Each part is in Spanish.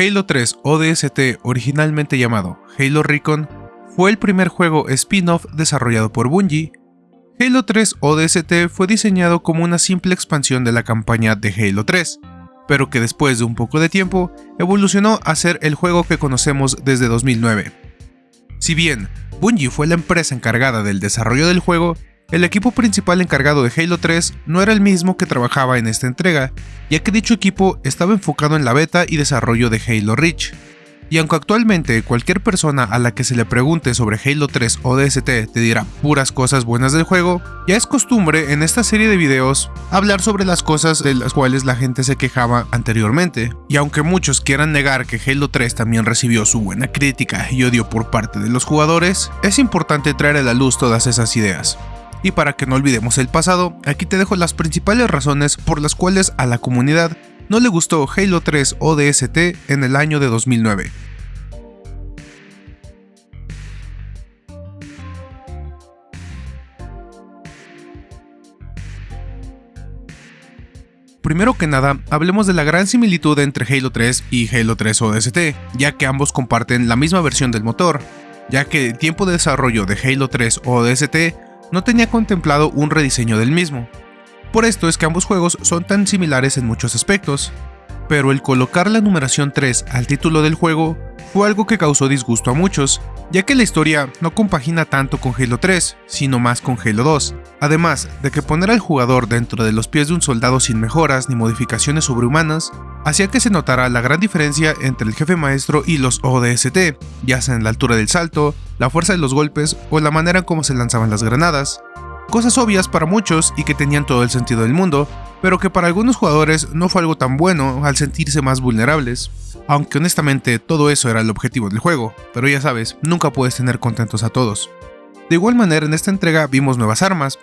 Halo 3 ODST, originalmente llamado Halo Recon, fue el primer juego spin-off desarrollado por Bungie. Halo 3 ODST fue diseñado como una simple expansión de la campaña de Halo 3, pero que después de un poco de tiempo evolucionó a ser el juego que conocemos desde 2009. Si bien Bungie fue la empresa encargada del desarrollo del juego, el equipo principal encargado de Halo 3 no era el mismo que trabajaba en esta entrega, ya que dicho equipo estaba enfocado en la beta y desarrollo de Halo Reach. Y aunque actualmente cualquier persona a la que se le pregunte sobre Halo 3 o DST te dirá puras cosas buenas del juego, ya es costumbre en esta serie de videos hablar sobre las cosas de las cuales la gente se quejaba anteriormente. Y aunque muchos quieran negar que Halo 3 también recibió su buena crítica y odio por parte de los jugadores, es importante traer a la luz todas esas ideas. Y para que no olvidemos el pasado, aquí te dejo las principales razones por las cuales a la comunidad no le gustó Halo 3 ODST en el año de 2009. Primero que nada, hablemos de la gran similitud entre Halo 3 y Halo 3 ODST, ya que ambos comparten la misma versión del motor, ya que el tiempo de desarrollo de Halo 3 ODST no tenía contemplado un rediseño del mismo. Por esto es que ambos juegos son tan similares en muchos aspectos, pero el colocar la numeración 3 al título del juego fue algo que causó disgusto a muchos, ya que la historia no compagina tanto con Halo 3, sino más con Halo 2, además de que poner al jugador dentro de los pies de un soldado sin mejoras ni modificaciones sobrehumanas, hacía que se notara la gran diferencia entre el jefe maestro y los ODST, ya sea en la altura del salto, la fuerza de los golpes o la manera en cómo se lanzaban las granadas, Cosas obvias para muchos y que tenían todo el sentido del mundo, pero que para algunos jugadores no fue algo tan bueno al sentirse más vulnerables. Aunque honestamente todo eso era el objetivo del juego, pero ya sabes, nunca puedes tener contentos a todos. De igual manera en esta entrega vimos nuevas armas,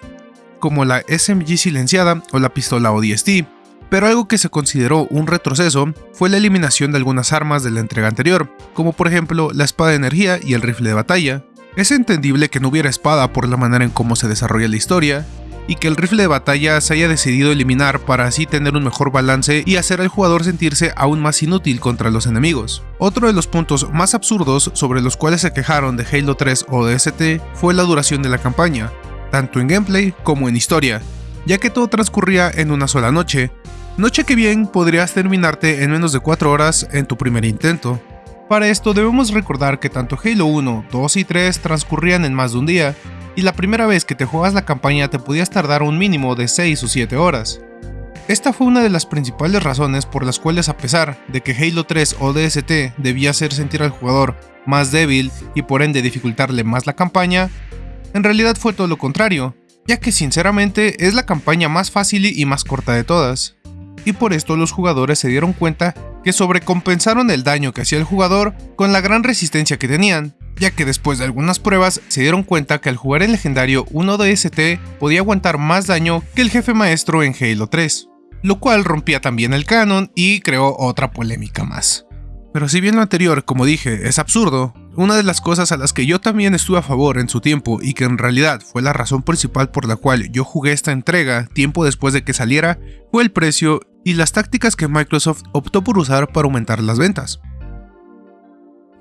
como la SMG silenciada o la pistola ODST, pero algo que se consideró un retroceso fue la eliminación de algunas armas de la entrega anterior, como por ejemplo la espada de energía y el rifle de batalla, es entendible que no hubiera espada por la manera en cómo se desarrolla la historia, y que el rifle de batalla se haya decidido eliminar para así tener un mejor balance y hacer al jugador sentirse aún más inútil contra los enemigos. Otro de los puntos más absurdos sobre los cuales se quejaron de Halo 3 o DST fue la duración de la campaña, tanto en gameplay como en historia, ya que todo transcurría en una sola noche, noche que bien podrías terminarte en menos de 4 horas en tu primer intento. Para esto debemos recordar que tanto Halo 1, 2 y 3 transcurrían en más de un día, y la primera vez que te juegas la campaña te podías tardar un mínimo de 6 o 7 horas. Esta fue una de las principales razones por las cuales a pesar de que Halo 3 o DST debía hacer sentir al jugador más débil y por ende dificultarle más la campaña, en realidad fue todo lo contrario, ya que sinceramente es la campaña más fácil y más corta de todas. Y por esto los jugadores se dieron cuenta que sobrecompensaron el daño que hacía el jugador con la gran resistencia que tenían, ya que después de algunas pruebas se dieron cuenta que al jugar el legendario 1DST podía aguantar más daño que el jefe maestro en Halo 3, lo cual rompía también el canon y creó otra polémica más. Pero si bien lo anterior, como dije, es absurdo, una de las cosas a las que yo también estuve a favor en su tiempo y que en realidad fue la razón principal por la cual yo jugué esta entrega tiempo después de que saliera fue el precio y las tácticas que Microsoft optó por usar para aumentar las ventas.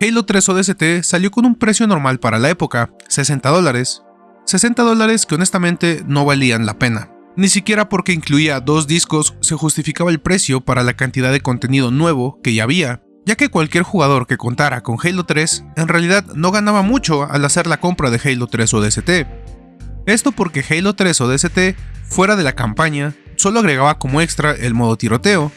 Halo 3 ODST salió con un precio normal para la época, 60 dólares. 60 dólares que honestamente no valían la pena. Ni siquiera porque incluía dos discos se justificaba el precio para la cantidad de contenido nuevo que ya había, ya que cualquier jugador que contara con Halo 3 en realidad no ganaba mucho al hacer la compra de Halo 3 ODST. Esto porque Halo 3 ODST, fuera de la campaña, solo agregaba como extra el modo tiroteo,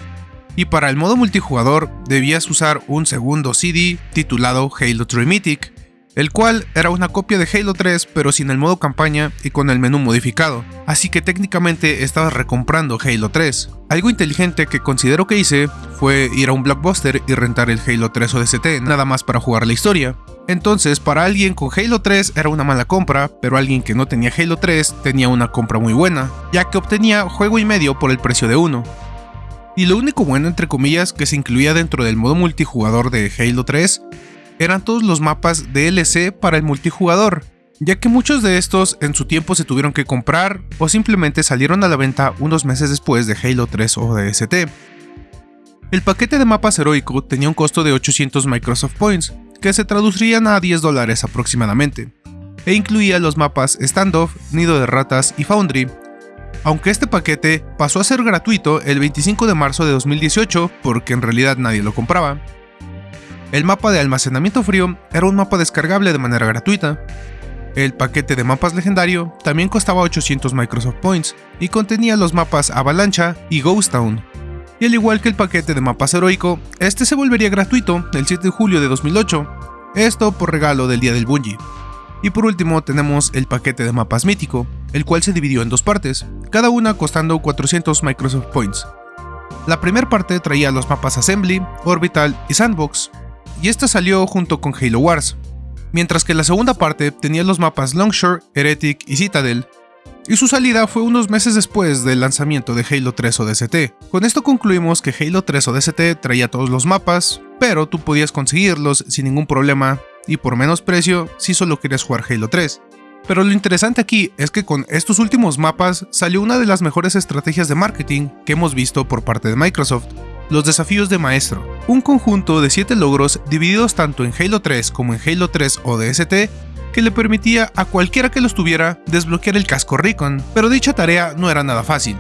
y para el modo multijugador debías usar un segundo CD titulado Halo 3 Mythic, el cual era una copia de Halo 3 pero sin el modo campaña y con el menú modificado, así que técnicamente estabas recomprando Halo 3. Algo inteligente que considero que hice fue ir a un blockbuster y rentar el Halo 3 ODST nada más para jugar la historia, entonces, para alguien con Halo 3 era una mala compra, pero alguien que no tenía Halo 3 tenía una compra muy buena, ya que obtenía juego y medio por el precio de uno. Y lo único bueno entre comillas que se incluía dentro del modo multijugador de Halo 3 eran todos los mapas DLC para el multijugador, ya que muchos de estos en su tiempo se tuvieron que comprar o simplemente salieron a la venta unos meses después de Halo 3 ODST. El paquete de mapas heroico tenía un costo de 800 Microsoft Points, que se traducirían a 10 dólares aproximadamente, e incluía los mapas Standoff, Nido de Ratas y Foundry, aunque este paquete pasó a ser gratuito el 25 de marzo de 2018 porque en realidad nadie lo compraba. El mapa de almacenamiento frío era un mapa descargable de manera gratuita. El paquete de mapas legendario también costaba 800 Microsoft Points y contenía los mapas Avalancha y Ghost Town, y al igual que el paquete de mapas heroico, este se volvería gratuito el 7 de julio de 2008, esto por regalo del día del Bungie. Y por último tenemos el paquete de mapas mítico, el cual se dividió en dos partes, cada una costando 400 Microsoft Points. La primera parte traía los mapas Assembly, Orbital y Sandbox, y esta salió junto con Halo Wars, mientras que la segunda parte tenía los mapas Longshore, Heretic y Citadel, y su salida fue unos meses después del lanzamiento de Halo 3 ODST. Con esto concluimos que Halo 3 ODST traía todos los mapas, pero tú podías conseguirlos sin ningún problema y por menos precio si solo querías jugar Halo 3. Pero lo interesante aquí es que con estos últimos mapas salió una de las mejores estrategias de marketing que hemos visto por parte de Microsoft, los desafíos de maestro, un conjunto de 7 logros divididos tanto en Halo 3 como en Halo 3 ODST que le permitía a cualquiera que los tuviera desbloquear el casco Recon, pero dicha tarea no era nada fácil.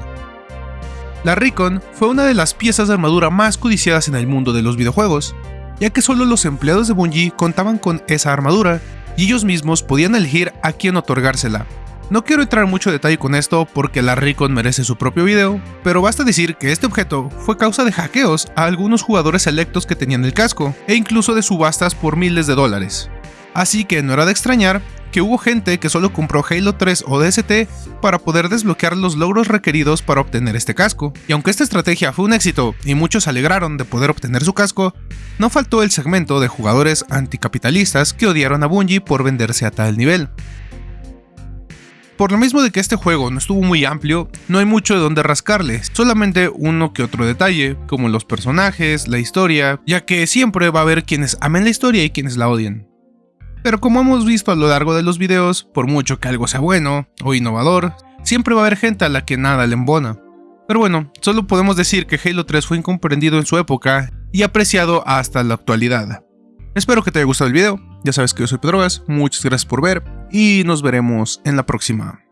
La Recon fue una de las piezas de armadura más codiciadas en el mundo de los videojuegos, ya que solo los empleados de Bungie contaban con esa armadura y ellos mismos podían elegir a quién otorgársela. No quiero entrar mucho detalle con esto porque la Recon merece su propio video, pero basta decir que este objeto fue causa de hackeos a algunos jugadores selectos que tenían el casco, e incluso de subastas por miles de dólares así que no era de extrañar que hubo gente que solo compró Halo 3 o DST para poder desbloquear los logros requeridos para obtener este casco. Y aunque esta estrategia fue un éxito y muchos se alegraron de poder obtener su casco, no faltó el segmento de jugadores anticapitalistas que odiaron a Bungie por venderse a tal nivel. Por lo mismo de que este juego no estuvo muy amplio, no hay mucho de donde rascarle, solamente uno que otro detalle, como los personajes, la historia, ya que siempre va a haber quienes amen la historia y quienes la odien. Pero como hemos visto a lo largo de los videos, por mucho que algo sea bueno o innovador, siempre va a haber gente a la que nada le embona. Pero bueno, solo podemos decir que Halo 3 fue incomprendido en su época y apreciado hasta la actualidad. Espero que te haya gustado el video, ya sabes que yo soy Pedrogas, muchas gracias por ver y nos veremos en la próxima.